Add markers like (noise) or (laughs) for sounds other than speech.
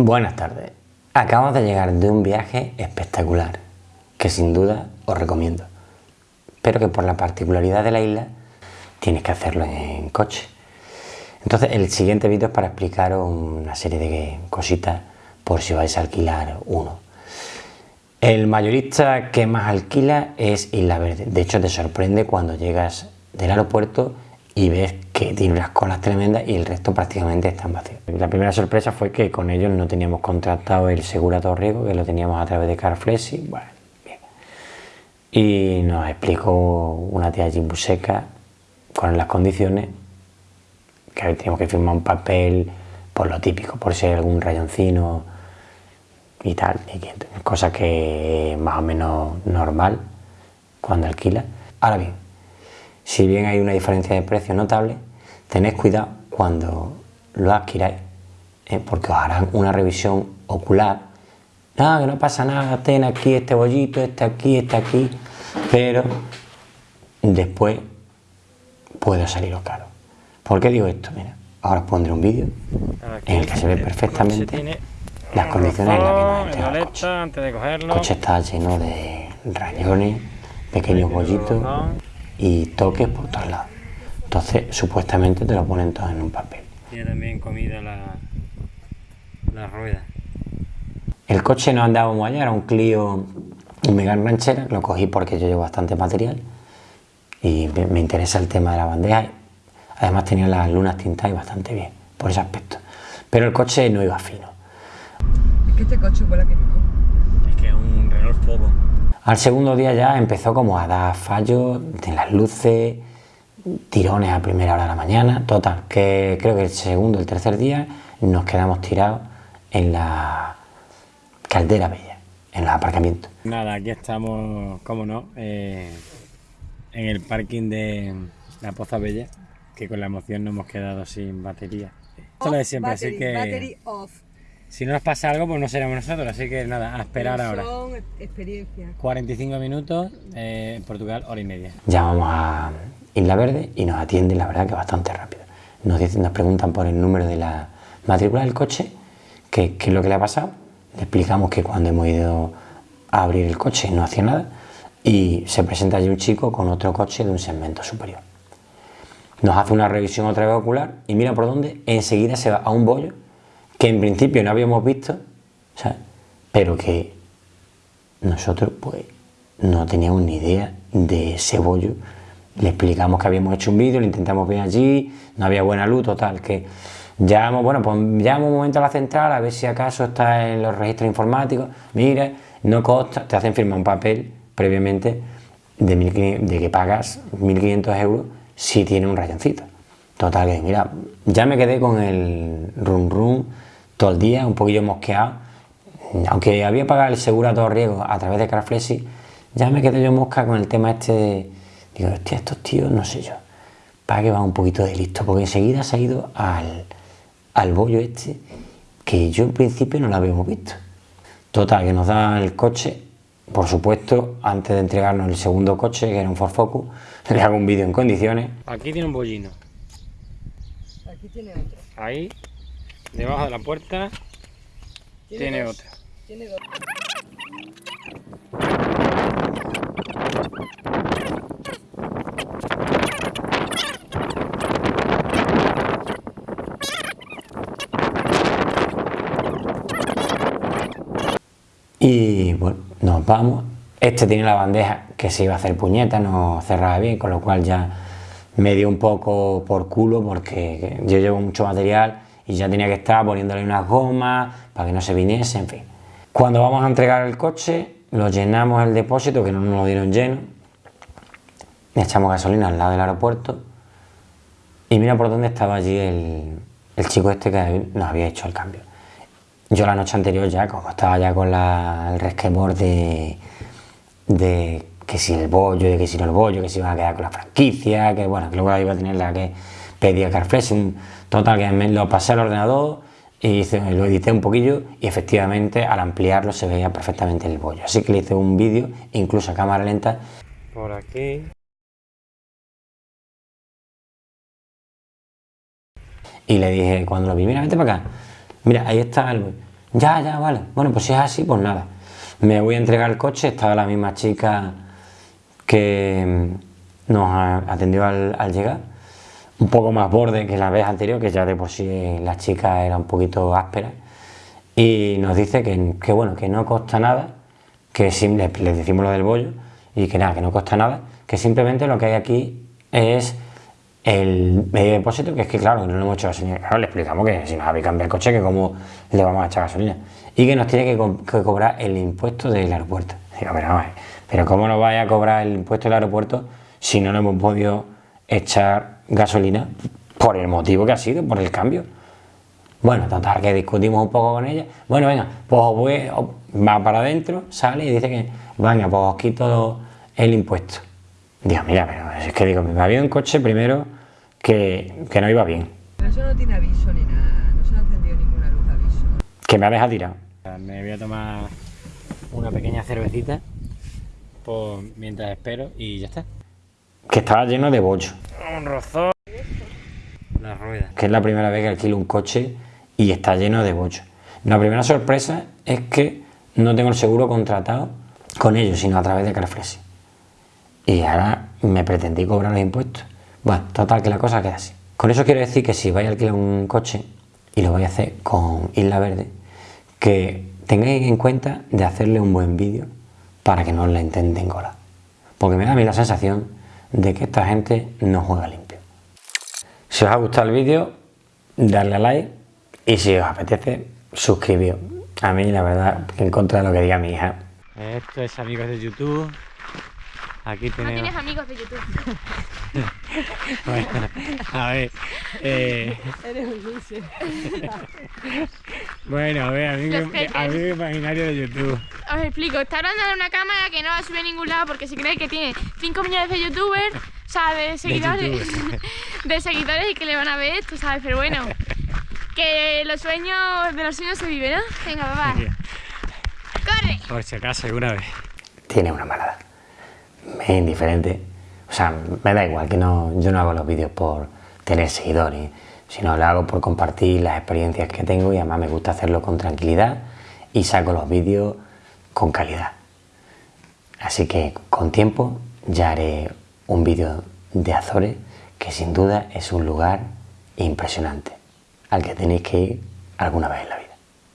Buenas tardes. Acabamos de llegar de un viaje espectacular, que sin duda os recomiendo, pero que por la particularidad de la isla tienes que hacerlo en coche. Entonces el siguiente vídeo es para explicaros una serie de cositas por si vais a alquilar uno. El mayorista que más alquila es Isla Verde. De hecho te sorprende cuando llegas del aeropuerto y ves que tiene unas colas tremendas y el resto prácticamente están vacíos. La primera sorpresa fue que con ellos no teníamos contratado el seguro a todo riesgo, que lo teníamos a través de Carflexi, bueno, bien. Y nos explicó una tía Jimbuseca con las condiciones que teníamos que firmar un papel por lo típico, por hay algún rayoncino y tal, cosa que es más o menos normal cuando alquila. Ahora bien, si bien hay una diferencia de precio notable, tened cuidado cuando lo adquiráis, ¿eh? porque os harán una revisión ocular. Nada, que no pasa nada, ten aquí este bollito, este aquí, este aquí, pero después puede saliros caro. ¿Por qué digo esto? Mira, ahora os pondré un vídeo en el que se ve perfectamente las condiciones en las que nos entrega el coche. El coche está lleno de rayones, pequeños bollitos y toques por todos lados. Entonces, supuestamente te lo ponen todo en un papel. Tiene también comida la, la rueda. El coche no andaba muy allá, era un Clio mega Ranchera, lo cogí porque yo llevo bastante material y me interesa el tema de la bandeja. Además tenía las lunas tintadas bastante bien, por ese aspecto. Pero el coche no iba fino. Es que este coche huele que no. Es que es un Renault Fogo. Al segundo día ya empezó como a dar fallos de las luces, tirones a primera hora de la mañana, total, que creo que el segundo, el tercer día nos quedamos tirados en la caldera bella, en el aparcamiento. Nada, aquí estamos, como no, eh, en el parking de la Poza Bella, que con la emoción nos hemos quedado sin batería. Esto lo de siempre, así que... Si no nos pasa algo, pues no seremos nosotros, así que nada, a esperar ahora. Son experiencias. 45 minutos, eh, en Portugal, hora y media. Llamamos a Isla Verde y nos atienden, la verdad, que bastante rápido. Nos, dicen, nos preguntan por el número de la matrícula del coche, qué es lo que le ha pasado. Le explicamos que cuando hemos ido a abrir el coche no hacía nada y se presenta allí un chico con otro coche de un segmento superior. Nos hace una revisión otra vez ocular y mira por dónde, enseguida se va a un bollo que en principio no habíamos visto, pero que nosotros pues no teníamos ni idea de ese bollo. Le explicamos que habíamos hecho un vídeo, lo intentamos ver allí, no había buena luz, total, que llamamos, bueno, pues llamo un momento a la central a ver si acaso está en los registros informáticos, mira, no costa, te hacen firmar un papel previamente de, de que pagas 1.500 euros si tiene un rayoncito. Total, que mira, ya me quedé con el rum rum todo el día, un poquillo mosqueado. Aunque había pagado el seguro a todo riesgo a través de Carflexi, ya me quedé yo mosca con el tema este de, digo, hostia, estos tíos, no sé yo, para que va un poquito de listo, porque enseguida se ha ido al, al bollo este, que yo en principio no lo habíamos visto. Total, que nos da el coche, por supuesto, antes de entregarnos el segundo coche, que era un Ford Focus, (laughs) le hago un vídeo en condiciones. Aquí tiene un bollino. Aquí tiene otro. Ahí Debajo de la puerta tiene, otra. Tiene dos. Y bueno, nos vamos. Este tiene la bandeja que se iba a hacer puñeta, no cerraba bien, con lo cual ya me dio un poco por culo porque yo llevo mucho material y ya tenía que estar poniéndole unas gomas para que no se viniese, en fin. Cuando vamos a entregar el coche, lo llenamos el depósito, que no nos lo dieron lleno, le echamos gasolina al lado del aeropuerto y mira por dónde estaba allí el, chico este que nos había hecho el cambio. Yo la noche anterior ya, como estaba ya con el resquemor de, de que si el bollo, de que si no el bollo, que si iba a quedar con la franquicia, que bueno, que luego iba a tener la que pedía Carfresh, Total, que me lo pasé al ordenador y lo edité un poquillo y efectivamente al ampliarlo se veía perfectamente el bollo. Así que le hice un vídeo, incluso a cámara lenta. Por aquí. Y le dije, cuando lo vi, mira, vete para acá. Mira, ahí está el Ya, ya, vale. Bueno, pues si es así, pues nada. Me voy a entregar el coche, estaba la misma chica que mm, nos atendió al, llegar. Un poco más borde que la vez anterior, que ya de por sí la chica era un poquito áspera. Y nos dice que, que bueno, que no costa nada, que sim- le, le decimos lo del bollo, y que nada, que no costa nada, que simplemente lo que hay aquí es el medio depósito, que es que claro, que no le hemos hecho gasolina. Claro, le explicamos que si nos habéis cambiado el coche, que cómo le vamos a echar gasolina. Y que nos tiene que, co- que cobrar el impuesto del aeropuerto. Digo, pero ver, pero ¿cómo nos vaya a cobrar el impuesto del aeropuerto si no le hemos podido echar gasolina por el motivo que ha sido, por el cambio? Bueno, total, que discutimos un poco con ella. Bueno, venga, pues voy, va para adentro, sale y dice que, venga, pues os quito el impuesto. Digo, mira, pero es que digo, me había un coche primero que, que no iba bien, eso no tiene aviso ni nada. No se ha encendido ninguna luz aviso. que me ha dejado tirado. Me voy a tomar una pequeña cervecita pues, mientras espero y ya está. Que estaba lleno de bollo. Un rozón. La rueda. Que es la primera vez que alquilo un coche y está lleno de bollo. La primera sorpresa es que no tengo el seguro contratado con ellos, sino a través de Carfresi. Y ahora me pretendí cobrar los impuestos. Bueno, total, que la cosa queda así. Con eso quiero decir que si vais a alquilar un coche y lo vais a hacer con Isla Verde, que tengáis en cuenta de hacerle un buen vídeo para que no le intenten colar. Porque me da a mí la sensación de que esta gente no juega limpio. Si os ha gustado el vídeo, darle a like y si os apetece, suscribíos. A mí, la verdad, en contra de lo que diga mi hija, Esto es amigos de YouTube. Aquí No tenemos. tienes amigos de YouTube. (laughs) Bueno, a ver. eh, Eres un loser. (laughs) bueno, a ver, amigo, amigo imaginario de YouTube. Os explico, está hablando de una cámara que no va a subir a ningún lado porque si cree que tiene 5 millones de youtubers, o sea, de seguidores, (laughs) de seguidores y que le van a ver esto, ¿sabes? Pero bueno, que los sueños, de los sueños se viven, ¿no? Venga, papá, corre. Por si acaso, alguna vez. tiene una malada. Me es indiferente. O sea, me da igual que no, yo no hago los vídeos por tener seguidores, sino lo hago por compartir las experiencias que tengo y además me gusta hacerlo con tranquilidad y saco los vídeos con calidad. Así que con tiempo ya haré un vídeo de Azores que sin duda es un lugar impresionante al que tenéis que ir alguna vez en la vida.